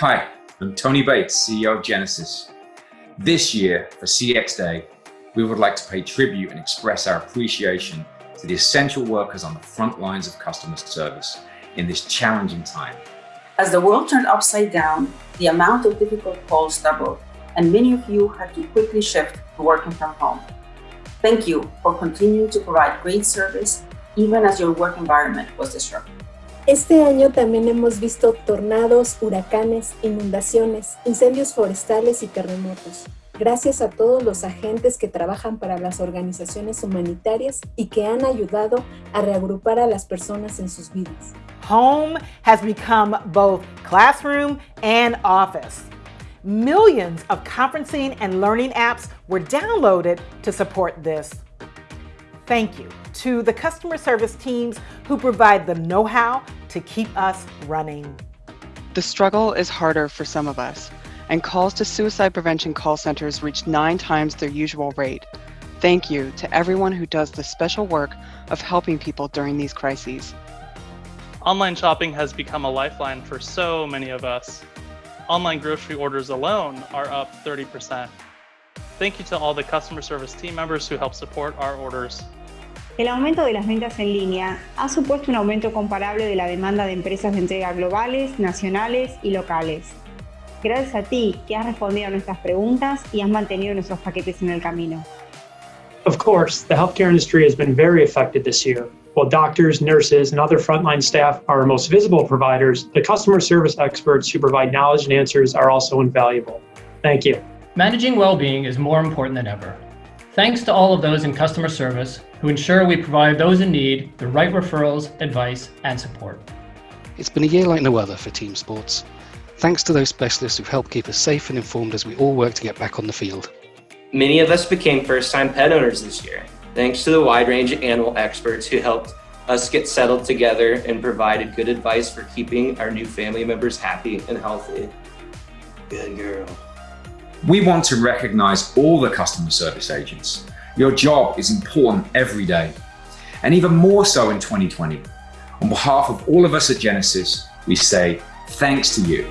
Hi, I'm Tony Bates, CEO of Genesys. This year, for CX Day, we would like to pay tribute and express our appreciation to the essential workers on the front lines of customer service in this challenging time. As the world turned upside down, the amount of difficult calls doubled, and many of you had to quickly shift to working from home. Thank you for continuing to provide great service even as your work environment was disrupted. Este año también hemos visto tornados, huracanes, inundaciones, incendios forestales y terremotos. Gracias a todos los agentes que trabajan para las organizaciones humanitarias y que han ayudado a reagrupar a las personas en sus vidas. Home has become both classroom and office. Millions of conferencing and learning apps were downloaded to support this. Thank you to the customer service teams who provide the know-how to keep us running. The struggle is harder for some of us, and calls to suicide prevention call centers reach nine times their usual rate. Thank you to everyone who does the special work of helping people during these crises. Online shopping has become a lifeline for so many of us. Online grocery orders alone are up 30%. Thank you to all the customer service team members who help support our orders. El aumento de las ventas en línea ha supuesto un aumento comparable de la demanda de empresas de entrega globales, nacionales y locales. Gracias a ti que has respondido a nuestras preguntas y has mantenido nuestros paquetes en el camino. Of course, the healthcare industry has been very affected this year. While doctors, nurses, and other frontline staff are our most visible providers, the customer service experts who provide knowledge and answers are also invaluable. Thank you. Managing well-being is more important than ever. Thanks to all of those in customer service who ensure we provide those in need the right referrals, advice, and support. It's been a year like no other for team sports. Thanks to those specialists who've helped keep us safe and informed as we all work to get back on the field. Many of us became first-time pet owners this year, thanks to the wide range of animal experts who helped us get settled together and provided good advice for keeping our new family members happy and healthy. Good girl. We want to recognize all the customer service agents your job is important every day, and even more so in 2020. On behalf of all of us at Genesys, we say thanks to you.